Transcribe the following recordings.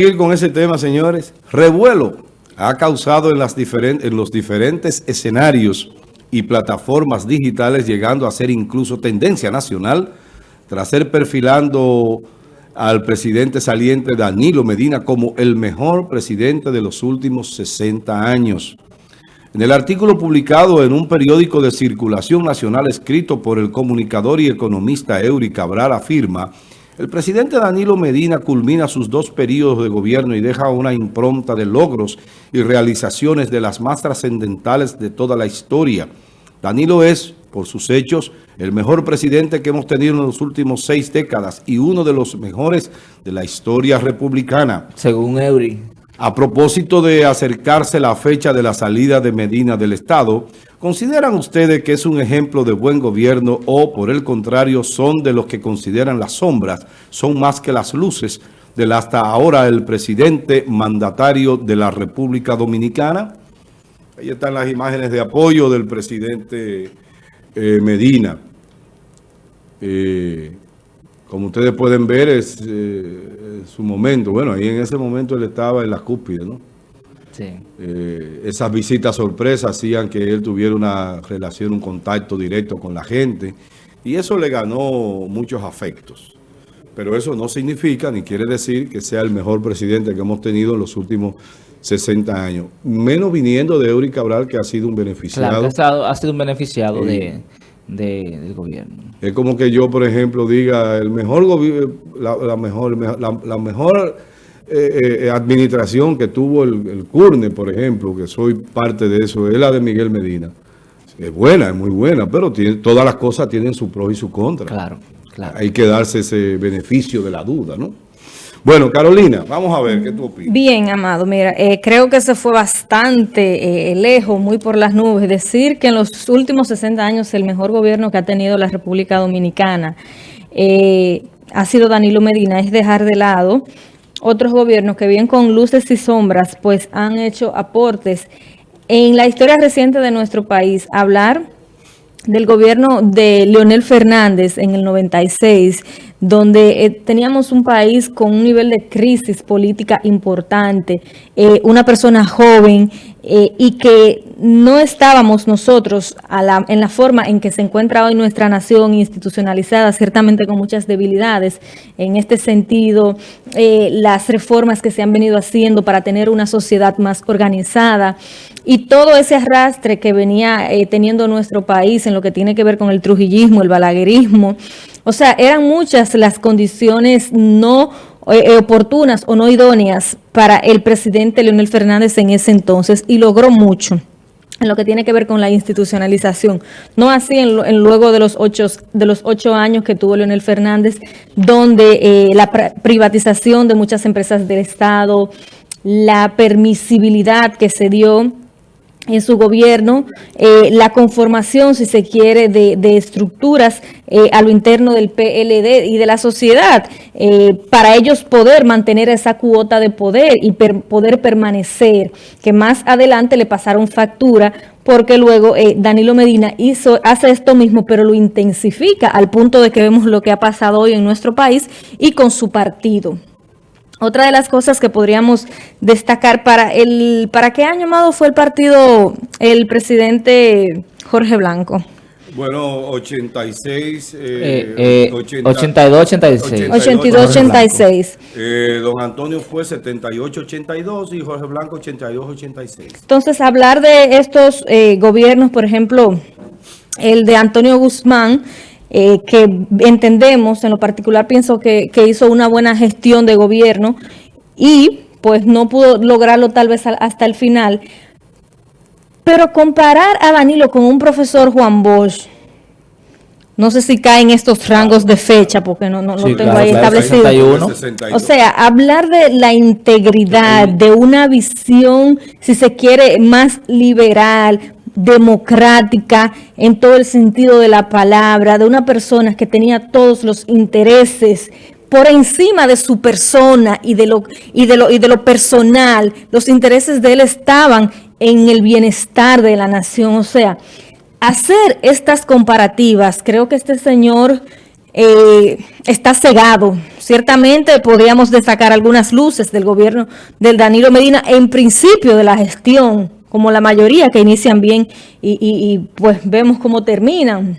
seguir con ese tema, señores. Revuelo ha causado en, las en los diferentes escenarios y plataformas digitales, llegando a ser incluso tendencia nacional, tras ser perfilando al presidente saliente Danilo Medina como el mejor presidente de los últimos 60 años. En el artículo publicado en un periódico de circulación nacional escrito por el comunicador y economista Eury Cabral afirma el presidente Danilo Medina culmina sus dos periodos de gobierno y deja una impronta de logros y realizaciones de las más trascendentales de toda la historia. Danilo es, por sus hechos, el mejor presidente que hemos tenido en los últimos seis décadas y uno de los mejores de la historia republicana. Según Eury. A propósito de acercarse la fecha de la salida de Medina del Estado, ¿consideran ustedes que es un ejemplo de buen gobierno o, por el contrario, son de los que consideran las sombras, son más que las luces del hasta ahora el presidente mandatario de la República Dominicana? Ahí están las imágenes de apoyo del presidente eh, Medina. Eh, como ustedes pueden ver, es eh, su momento. Bueno, ahí en ese momento él estaba en la cúspide, ¿no? Sí. Eh, esas visitas sorpresas hacían que él tuviera una relación, un contacto directo con la gente. Y eso le ganó muchos afectos. Pero eso no significa ni quiere decir que sea el mejor presidente que hemos tenido en los últimos 60 años. Menos viniendo de Eury Cabral, que ha sido un beneficiado. Claro, ha sido un beneficiado de del gobierno. Es como que yo, por ejemplo, diga el mejor la, la mejor, la, mejor eh, eh, administración que tuvo el, el, CURNE, por ejemplo, que soy parte de eso, es la de Miguel Medina. Es buena, es muy buena, pero tiene, todas las cosas tienen su pro y su contra. Claro, claro. Hay que darse ese beneficio de la duda, ¿no? Bueno, Carolina, vamos a ver qué tú opinas. Bien, Amado, mira, eh, creo que se fue bastante eh, lejos, muy por las nubes, decir que en los últimos 60 años el mejor gobierno que ha tenido la República Dominicana eh, ha sido Danilo Medina, es dejar de lado otros gobiernos que bien con luces y sombras, pues han hecho aportes en la historia reciente de nuestro país. Hablar del gobierno de Leonel Fernández en el 96, donde eh, teníamos un país con un nivel de crisis política importante, eh, una persona joven eh, y que no estábamos nosotros en la forma en que se encuentra hoy nuestra nación institucionalizada, ciertamente con muchas debilidades. En este sentido, las reformas que se han venido haciendo para tener una sociedad más organizada y todo ese arrastre que venía teniendo nuestro país en lo que tiene que ver con el trujillismo, el balaguerismo, o sea, eran muchas las condiciones no eh, oportunas o no idóneas para el presidente Leonel Fernández en ese entonces y logró mucho en lo que tiene que ver con la institucionalización. No así en, luego de los, ocho, de los ocho años que tuvo Leonel Fernández, donde eh, la privatización de muchas empresas del Estado, la permisibilidad que se dio en su gobierno, eh, la conformación, si se quiere, de, estructuras eh, a lo interno del PLD y de la sociedad, eh, para ellos poder mantener esa cuota de poder y poder permanecer, que más adelante le pasaron factura, porque luego Danilo Medina hizo, hace esto mismo, pero lo intensifica al punto de que vemos lo que ha pasado hoy en nuestro país y con su partido. Otra de las cosas que podríamos destacar para el para qué año amado fue el partido el presidente Jorge Blanco. Bueno, 86, eh, eh, 82, 86. 82, 86. Eh, don Antonio fue 78, 82 y Jorge Blanco 82, 86. Entonces, hablar de estos eh, gobiernos, por ejemplo, el de Antonio Guzmán, eh, que entendemos, en lo particular pienso que, hizo una buena gestión de gobierno y pues no pudo lograrlo tal vez hasta el final. Pero comparar a Danilo con un profesor Juan Bosch, no sé si caen estos rangos de fecha, porque no, no, tengo ahí establecido. O sea, hablar de la integridad, de una visión, si se quiere, más liberal, democrática en todo el sentido de la palabra, de una persona que tenía todos los intereses por encima de su persona y de lo, y de lo, y de lo personal. Los intereses de él estaban en el bienestar de la nación. O sea, hacer estas comparativas, creo que este señor eh, está cegado. Ciertamente podríamos destacar algunas luces del gobierno del Danilo Medina en principio de la gestión, como la mayoría que inician bien y, pues vemos cómo terminan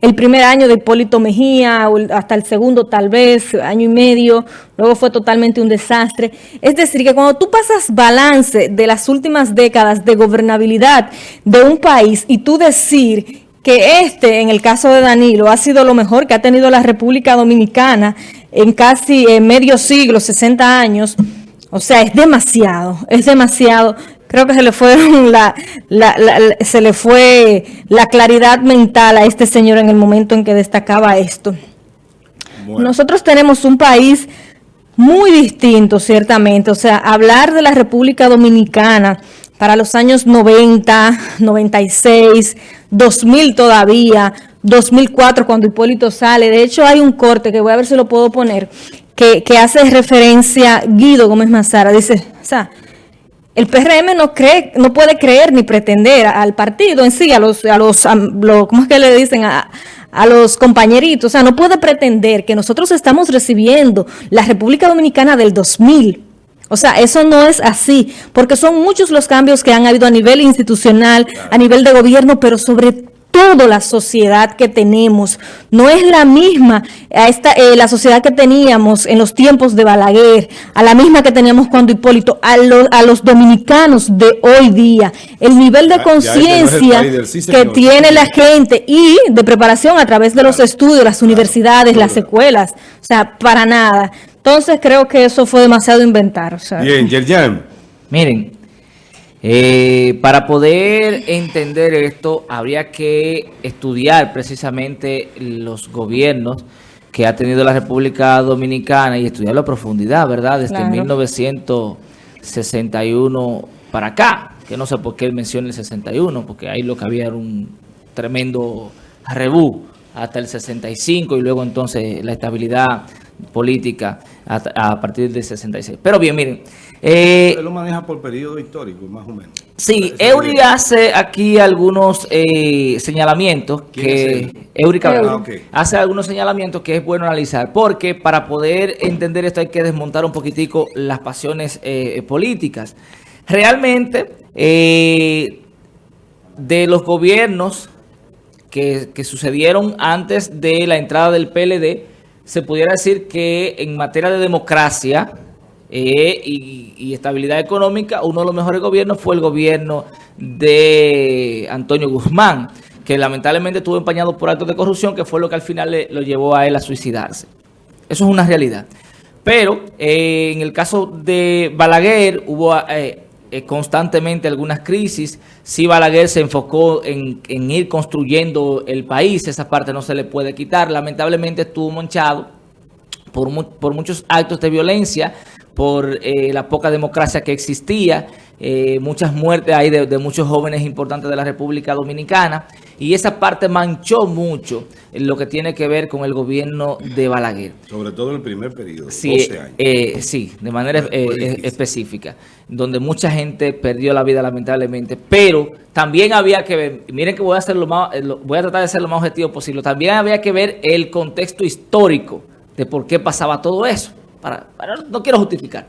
el primer año de Hipólito Mejía, hasta el segundo tal vez, año y medio, luego fue totalmente un desastre. Es decir, que cuando tú pasas balance de las últimas décadas de gobernabilidad de un país y tú decir que este, en el caso de Danilo, ha sido lo mejor que ha tenido la República Dominicana en casi medio siglo, 60 años, o sea, es demasiado, es demasiado creo que se le fue la, se le fue la claridad mental a este señor en el momento en que destacaba esto. Nosotros tenemos un país muy distinto, ciertamente. O sea, hablar de la República Dominicana para los años 90, 96, 2000 todavía, 2004 cuando Hipólito sale. De hecho, hay un corte que voy a ver si lo puedo poner, que, que hace referencia Guido Gómez Mazara. Dice, o sea, el PRM no cree, no puede creer ni pretender al partido en sí, a los, a los, ¿cómo es que le dicen? A, a los compañeritos, o sea, no puede pretender que nosotros estamos recibiendo la República Dominicana del 2000. O sea, eso no es así, porque son muchos los cambios que han habido a nivel institucional, a nivel de gobierno, pero sobre todo toda la sociedad que tenemos. No es la misma a esta, eh, la sociedad que teníamos en los tiempos de Balaguer, a la misma que teníamos cuando Hipólito, a, a los dominicanos de hoy día. El nivel de conciencia que tiene la gente y de preparación a través de los estudios, las universidades, las escuelas. O sea, para nada. Entonces creo que eso fue demasiado inventar. Bien, Yerjan. Miren, eh, para poder entender esto, habría que estudiar precisamente los gobiernos que ha tenido la República Dominicana y estudiarlo a profundidad, ¿verdad? Desde 1961 para acá, que no sé por qué él menciona el 61, porque ahí lo que había era un tremendo rebú hasta el 65 y luego entonces la estabilidad política a, partir del 66. Pero bien, miren. Eh, lo maneja por periodo histórico, más o menos. Sí, Eury hace aquí algunos eh, señalamientos que... Eury ah, hace algunos señalamientos que es bueno analizar, porque para poder entender esto hay que desmontar un poquitico las pasiones eh, políticas. Realmente, eh, de los gobiernos que, que sucedieron antes de la entrada del PLD, se pudiera decir que en materia de democracia eh, y, estabilidad económica, uno de los mejores gobiernos fue el gobierno de Antonio Guzmán, que lamentablemente estuvo empañado por actos de corrupción, que fue lo que al final le, lo llevó a él a suicidarse. Eso es una realidad. Pero eh, en el caso de Balaguer hubo eh, constantemente algunas crisis. Si Balaguer se enfocó en, ir construyendo el país, esa parte no se le puede quitar. Lamentablemente estuvo manchado por, por muchos actos de violencia, por eh, la poca democracia que existía, eh, muchas muertes hay de, muchos jóvenes importantes de la República Dominicana y esa parte manchó mucho lo que tiene que ver con el gobierno de Balaguer. Sobre todo en el primer periodo, sí, 12 años. Eh, sí, de manera eh, específica, donde mucha gente perdió la vida lamentablemente, pero también había que ver, miren que voy a, hacer lo más, voy a tratar de ser lo más objetivo posible, también había que ver el contexto histórico de por qué pasaba todo eso. Para, no quiero justificar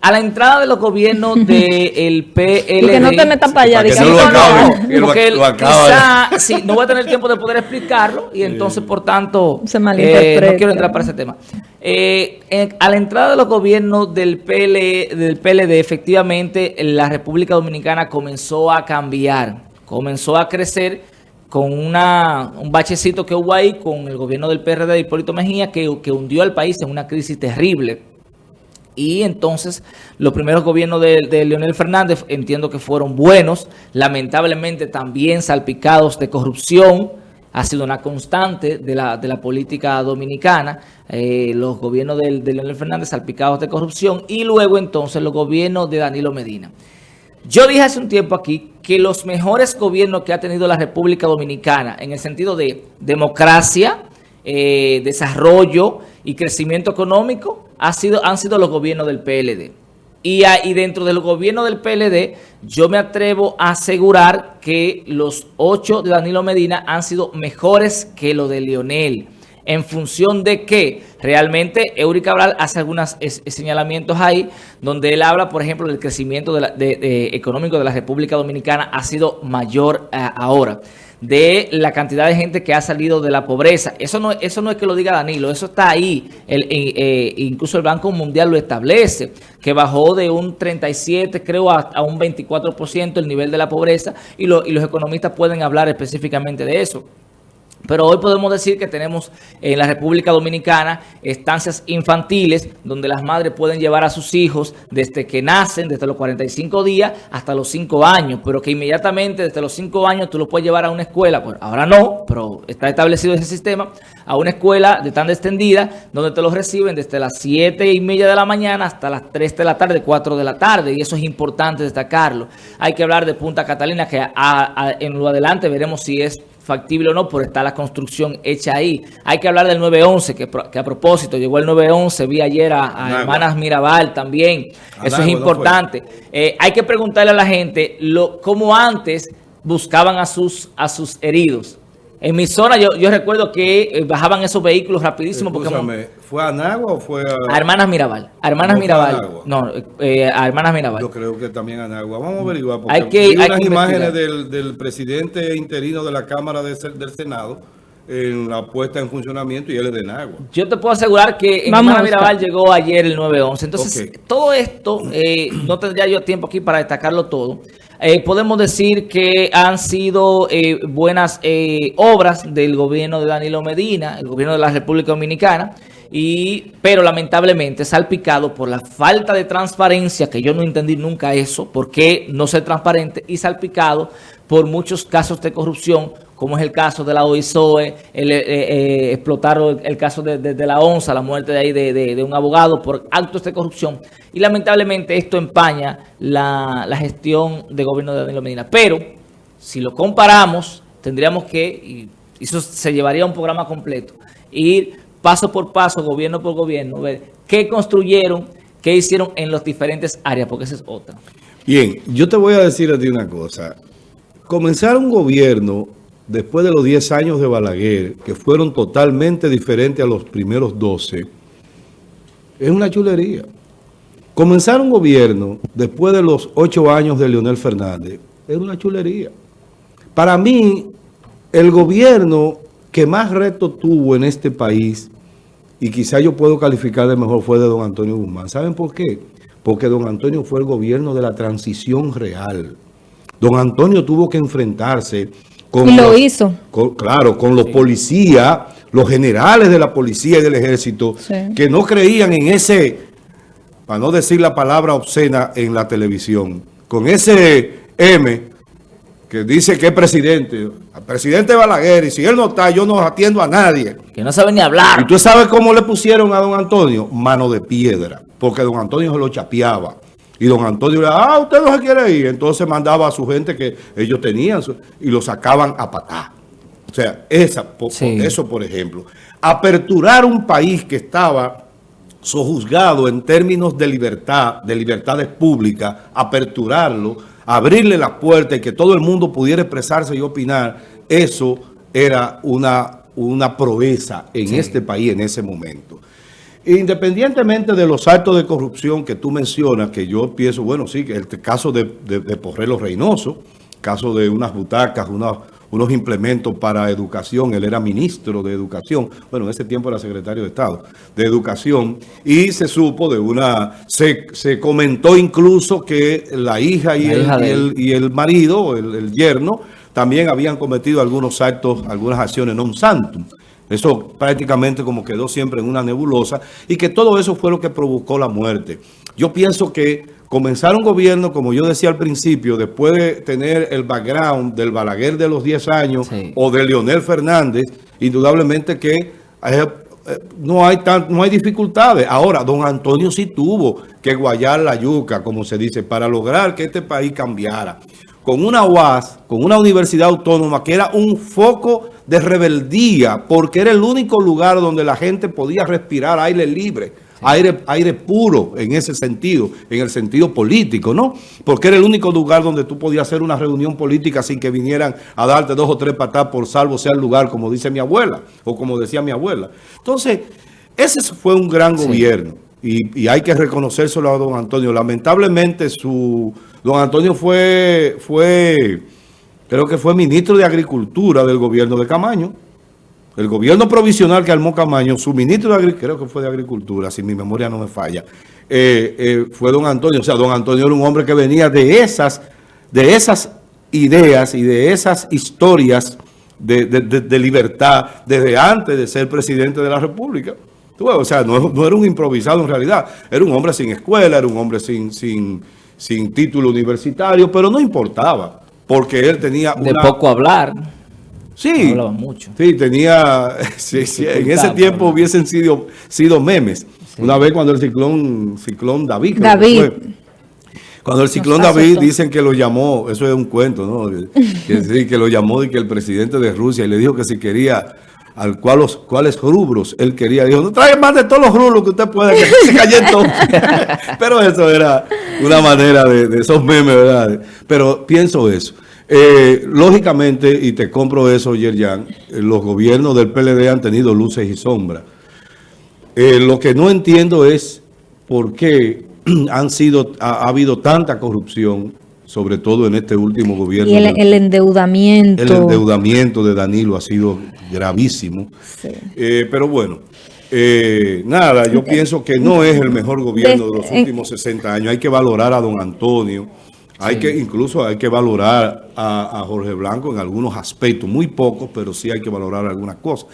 a la entrada de los gobiernos del PLD. que no te metas para allá. no, porque quizá, sí, no voy a tener tiempo de poder explicarlo y entonces, por tanto, eh, no quiero entrar para ese tema. Eh, a la entrada de los gobiernos del, PL, del PLD, efectivamente, la República Dominicana comenzó a cambiar, comenzó a crecer con una, un bachecito que hubo ahí con el gobierno del PRD de Hipólito Mejía que, hundió al país en una crisis terrible y entonces los primeros gobiernos de, Leonel Fernández entiendo que fueron buenos, lamentablemente también salpicados de corrupción, ha sido una constante de la, de política dominicana, eh, los gobiernos de, Leonel Fernández salpicados de corrupción y luego entonces los gobiernos de Danilo Medina. Yo dije hace un tiempo aquí que los mejores gobiernos que ha tenido la República Dominicana en el sentido de democracia, eh, desarrollo y crecimiento económico ha sido, han sido los gobiernos del PLD. Y, y dentro del gobierno del PLD, yo me atrevo a asegurar que los ocho de Danilo Medina han sido mejores que los de Lionel. En función de que realmente Eury Cabral hace algunos señalamientos ahí, donde él habla, por ejemplo, del crecimiento económico de la República Dominicana ha sido mayor eh, ahora de la cantidad de gente que ha salido de la pobreza. Eso no, eso no es que lo diga Danilo, eso está ahí. El, eh, incluso el Banco Mundial lo establece, que bajó de un 37, creo, a, un 24% el nivel de la pobreza y, y los economistas pueden hablar específicamente de eso. Pero hoy podemos decir que tenemos en la República Dominicana estancias infantiles donde las madres pueden llevar a sus hijos desde que nacen, desde los 45 días hasta los 5 años, pero que inmediatamente desde los 5 años tú los puedes llevar a una escuela, pues ahora no, pero está establecido ese sistema, a una escuela de tan extendida donde te los reciben desde las 7 y media de la mañana hasta las 3 de la tarde, 4 de la tarde, y eso es importante destacarlo. Hay que hablar de Punta Catalina, que en lo adelante veremos si es factible o no, por estar la construcción hecha ahí. Hay que hablar del 911, que, que a propósito llegó el 911, vi ayer a, Hermanas Mirabal también. Eso es importante. Eh, hay que preguntarle a la gente lo, cómo antes buscaban a sus, a sus heridos. En mi zona yo, yo recuerdo que eh, bajaban esos vehículos rapidísimo. porque ¿Fue a Nagua o fue a...? a Hermanas Mirabal. A Hermanas Mirabal. No, eh, a Hermanas Mirabal. Yo creo que también a Nagua. Vamos a averiguar. Porque hay que, hay unas imágenes del, del, presidente interino de la Cámara de, del Senado en la puesta en funcionamiento y él es de Nagua. Yo te puedo asegurar que en Hermanas Mirabal llegó ayer el 911. Entonces, todo esto, eh, no tendría yo tiempo aquí para destacarlo todo. Eh, podemos decir que han sido eh, buenas eh, obras del gobierno de Danilo Medina, el gobierno de la República Dominicana, y pero lamentablemente salpicado por la falta de transparencia, que yo no entendí nunca eso, por qué no ser transparente, y salpicado por muchos casos de corrupción, como es el caso de la OISOE, el, explotar el, caso de, la ONSA, la muerte de ahí de, un abogado por actos de corrupción. Y lamentablemente esto empaña la, gestión de gobierno de Danilo Medina. Pero, si lo comparamos, tendríamos que, y eso se llevaría a un programa completo, ir paso por paso, gobierno por gobierno, ver qué construyeron, qué hicieron en las diferentes áreas, porque esa es otra. Bien, yo te voy a decir a ti una cosa. Comenzar un gobierno después de los 10 años de Balaguer, que fueron totalmente diferentes a los primeros 12, es una chulería. Comenzar un gobierno después de los 8 años de Leonel Fernández es una chulería. Para mí, el gobierno que más reto tuvo en este país, y quizá yo puedo calificar de mejor, fue de don Antonio Guzmán. ¿Saben por qué? Porque don Antonio fue el gobierno de la transición real. Don Antonio tuvo que enfrentarse con... Y lo hizo. claro, con los policías, los generales de la policía y del ejército, que no creían en ese, para no decir la palabra obscena en la televisión, con ese M que dice que es presidente, presidente Balaguer, y si él no está, yo no atiendo a nadie. Que no sabe ni hablar. Y tú sabes cómo le pusieron a don Antonio, mano de piedra, porque don Antonio se lo chapeaba. Y don Antonio ah, usted no se quiere ir. Entonces mandaba a su gente que ellos tenían y lo sacaban a patá. O sea, esa, eso por ejemplo. Aperturar un país que estaba sojuzgado en términos de libertad, de libertades públicas, aperturarlo, abrirle la puerta y que todo el mundo pudiera expresarse y opinar, eso era una, una proeza en este país en ese momento. Independientemente de los actos de corrupción que tú mencionas, que yo pienso, bueno, sí, que el caso de, de, de Porrelo Reynoso, caso de unas butacas, unos implementos para educación, él era ministro de educación, bueno, en ese tiempo era secretario de Estado, de educación, y se supo de una, se, se comentó incluso que la hija y, el, y, el, marido, el, el yerno, también habían cometido algunos actos, algunas acciones non santum. Eso prácticamente como quedó siempre en una nebulosa y que todo eso fue lo que provocó la muerte. Yo pienso que comenzar un gobierno, como yo decía al principio, después de tener el background del Balaguer de los 10 años o de Leonel Fernández, indudablemente que eh, eh, no hay tan, no hay dificultades. Ahora, don Antonio sí tuvo que guayar la yuca, como se dice, para lograr que este país cambiara con una UAS, con una universidad autónoma que era un foco de rebeldía porque era el único lugar donde la gente podía respirar aire libre Aire, aire puro en ese sentido, en el sentido político, ¿no? Porque era el único lugar donde tú podías hacer una reunión política sin que vinieran a darte dos o tres patas por salvo sea el lugar, como dice mi abuela, o como decía mi abuela. Entonces, ese fue un gran gobierno. Y, hay que reconocérselo a don Antonio. Lamentablemente, su don Antonio fue, fue, creo que fue ministro de Agricultura del gobierno de Camaño. El gobierno provisional que armó Camaño, su ministro de Agricultura, creo que fue de Agricultura, si mi memoria no me falla, eh, eh, fue don Antonio. O sea, don Antonio era un hombre que venía de esas, de esas ideas y de esas historias de, de, libertad desde antes de ser presidente de la República. O sea, no, no, era un improvisado en realidad, era un hombre sin escuela, era un hombre sin, sin, sin título universitario, pero no importaba, porque él tenía De poco hablar. Sí, mucho. sí, tenía, en ese tiempo hubiesen sido, sido memes. Una vez cuando el ciclón, ciclón David, David. Cuando el ciclón David dicen que lo llamó, eso es un cuento, ¿no? Que, que lo llamó y que el presidente de Rusia y le dijo que si quería al cual cuáles rubros él quería. Dijo, no trae más de todos los rubros que usted pueda, que se cayó. Pero eso era una manera de, de esos memes, ¿verdad? Pero pienso eso. Eh, lógicamente, y te compro eso, Yerjan, eh, los gobiernos del PLD han tenido luces y sombras. Eh, lo que no entiendo es por qué han sido, ha, habido tanta corrupción, sobre todo en este último gobierno. Y el, endeudamiento. El endeudamiento de Danilo ha sido gravísimo. pero bueno, nada, yo pienso que no es el mejor gobierno de los últimos 60 años. Hay que valorar a don Antonio. Hay que, incluso hay que valorar a, Jorge Blanco en algunos aspectos, muy pocos, pero sí hay que valorar algunas cosas.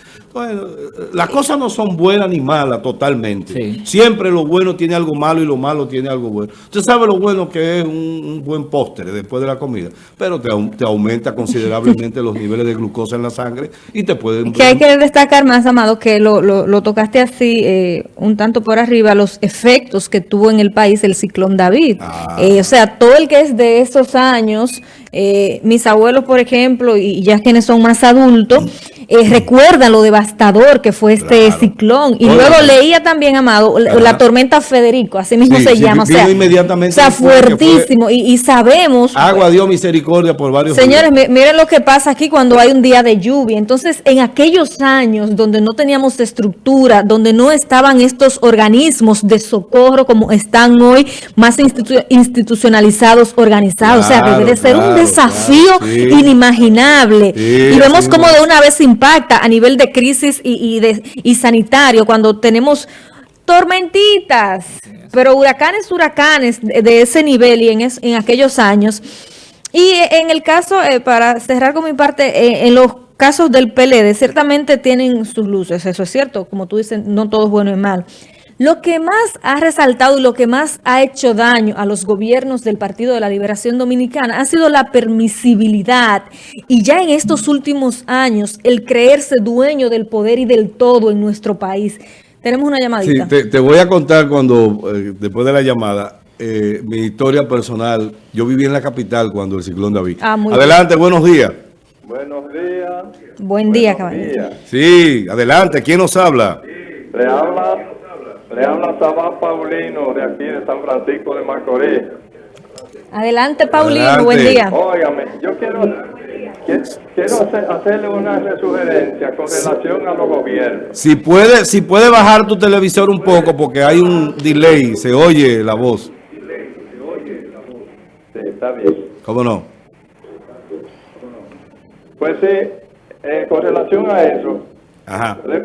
las cosas no son buenas ni malas totalmente. Siempre lo bueno tiene algo malo y lo malo tiene algo bueno. Usted sabe lo bueno que es un, buen postre después de la comida, pero te, aumenta considerablemente los niveles de glucosa en la sangre y te puede... Que hay que destacar más, Amado, que lo, tocaste así, eh, un tanto por arriba, los efectos que tuvo en el país el ciclón David. Ah. Eh, o sea, todo el que es de esos años eh, mis abuelos, por ejemplo, y ya quienes son más adultos, eh, recuerdan lo devastador que fue este ciclón. Y luego leía también, Amado, la tormenta Federico, así mismo se llama. O sea, inmediatamente o sea fuertísimo. Y, sabemos... Agua dio misericordia por varios Señores, miren lo que pasa aquí cuando hay un día de lluvia. Entonces, en aquellos años donde no teníamos estructura, donde no estaban estos organismos de socorro como están hoy, más institucionalizados, organizados. o sea, debe de ser un desafío inimaginable. y vemos cómo de una vez impacta a nivel de crisis y, de, y sanitario cuando tenemos tormentitas, pero huracanes, huracanes de, ese nivel y en, en aquellos años. Y en el caso, eh, para cerrar con mi parte, eh, en los casos del PLD, ciertamente tienen sus luces, eso es cierto, como tú dices, no todo es bueno y mal. Lo que más ha resaltado y lo que más ha hecho daño a los gobiernos del Partido de la Liberación Dominicana ha sido la permisibilidad y ya en estos últimos años el creerse dueño del poder y del todo en nuestro país. Tenemos una llamadita. Sí, te, voy a contar cuando, eh, después de la llamada, eh, mi historia personal. Yo viví en la capital cuando el ciclón David. Ah, adelante, buenos días. Buenos días. Buen día, caballero. Sí, adelante. ¿Quién nos habla? Le habla le habla Sabá Paulino de aquí de San Francisco de Macorís. Adelante, Paulino, buen día. Óigame, yo quiero, quiero hacerle una sugerencia con relación a los gobiernos. Si puede, si puede bajar tu televisor un poco porque hay un delay, se oye la voz. Sí, está bien. ¿Cómo no? Pues sí, eh, con relación a eso, Ajá le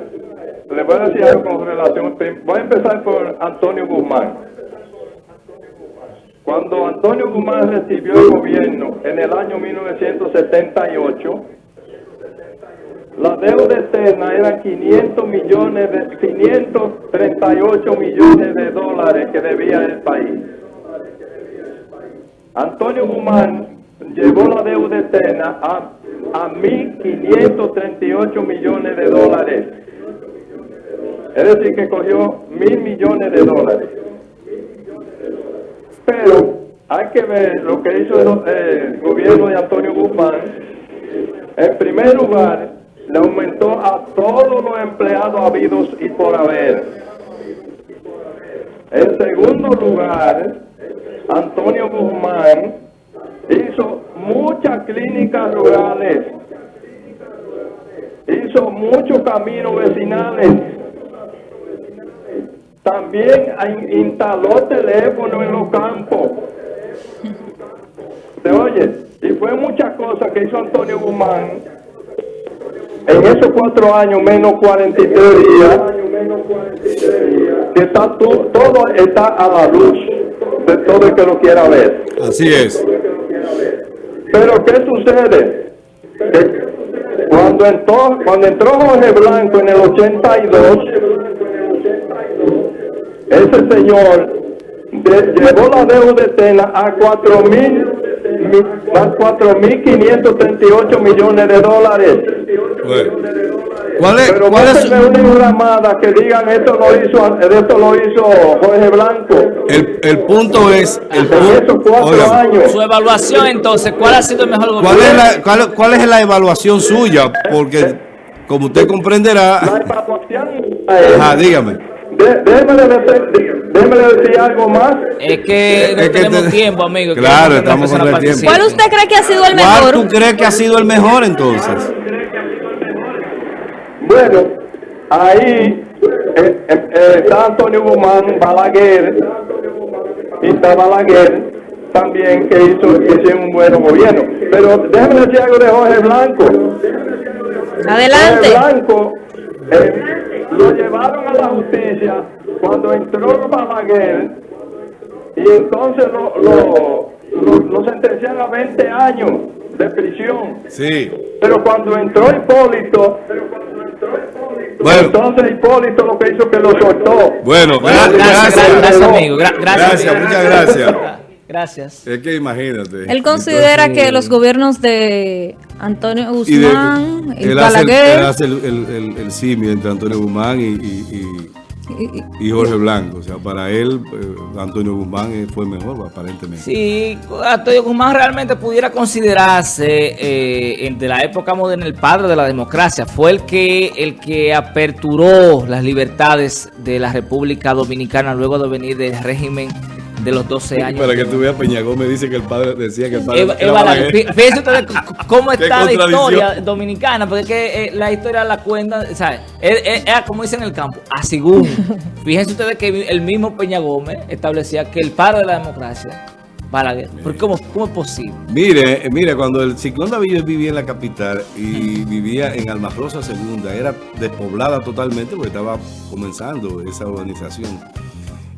voy a decir algo con relación. Voy a empezar por Antonio Guzmán. Cuando Antonio Guzmán recibió el gobierno en el año 1978, la deuda externa eran 500 millones de 538 millones de dólares que debía el país. Antonio Guzmán llevó la deuda externa a, a 1.538 millones de dólares es decir, que cogió mil millones de dólares. Pero hay que ver lo que hizo el, gobierno de Antonio Guzmán. En primer lugar, le aumentó a todos los empleados habidos y por haber. En segundo lugar, Antonio Guzmán hizo muchas clínicas rurales, hizo muchos caminos vecinales, también instaló teléfono en los campos. ¿Se oye? Y fue muchas cosas que hizo Antonio Guzmán en esos cuatro años menos 43 días, que está todo está a la luz de todo el que lo quiera ver. Así es. Pero ¿qué sucede? cuando entró, cuando entró Jorge Blanco en el 82, ese señor llevó la deuda de Tena a 4.538 millones de dólares. ¿Cuál es, Pero cuál es una llamada que digan esto lo hizo, esto lo hizo Jorge Blanco. el, el punto es el punto, cuatro años. Su evaluación, entonces, ¿cuál ha sido el mejor ¿cuál gobierno? es la cuál, cuál es la evaluación suya? Porque como usted comprenderá, La evaluación. ajá, dígame. Déjeme, decir, déjeme decir algo más. Es que no Es que tenemos te- tiempo, amigo. Claro, estamos con el tiempo. ¿Cuál usted cree que ha sido el ¿Cuál mejor? tú crees que ha sido el mejor entonces? Bueno, ahí eh, eh, eh, está Antonio Guzmán, Balaguer, y está Balaguer también que hizo, que hicieron un buen gobierno. Pero déjeme decir algo de Jorge Blanco. Adelante. Jorge Blanco eh, lo llevaron a la justicia cuando entró Balaguer y entonces lo, lo, lo, lo sentenciaron a 20 años de prisión. Sí. Pero cuando entró Hipólito, Bueno, entonces Hipólito lo que hizo que lo soltó. bueno, Bueno, gra- gracias, gracias, gracias, amigo. Gra- gracias, muchas gracias. Gracias. Es que imagínate. Él considera Entonces, que los gobiernos de Antonio y de- Guzmán y, él hace, el, Balaguer él hace el, el, el- el simio entre Antonio Guzmán y, y, y- y- y- y Jorge Blanco. O sea, para él, eh, Antonio Guzmán eh, fue mejor, aparentemente. Sí, Antonio Guzmán realmente pudiera considerarse eh, de la época moderna el padre de la democracia. Fue el que, el que aperturó las libertades de la República Dominicana luego de venir del régimen de los 12 años. Para que tú veas, Peña Gómez dice que el padre decía que el padre Eva- era Balaguer. Fíjense ustedes cómo está la historia dominicana, porque es que eh, la historia la cuenta, ¿sabes? Es, es- es como dicen en el campo, a según. Fíjense ustedes que el mismo Peña Gómez establecía que el padre de la democracia, Balaguer. ¿Por cómo, ¿Cómo es posible? Mire, mire, cuando el ciclón David vivía en la capital y vivía en Almarrosa Segunda, era despoblada totalmente porque estaba comenzando esa urbanización.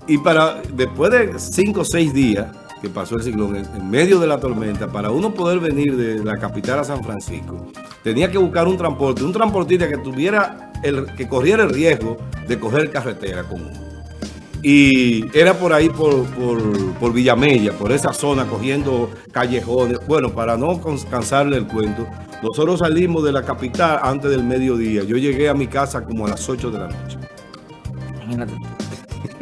Y para después de cinco o seis días que pasó el ciclón, en, medio de la tormenta, para uno poder venir de la capital a San Francisco, tenía que buscar un transporte, un transportista que tuviera el, que corriera el riesgo de coger carretera con uno. Y era por ahí, por, por, por Villamella, por esa zona, cogiendo callejones. Bueno, para no cansarle el cuento, nosotros salimos de la capital antes del mediodía. Yo llegué a mi casa como a las 8 de la noche, Imagínate.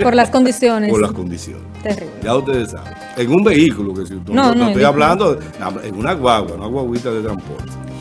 Por las condiciones. por las condiciones. Terrible. Ya ustedes saben. En un vehículo, que si No, no, estoy yo- hablando, en una guagua, una guaguita de transporte.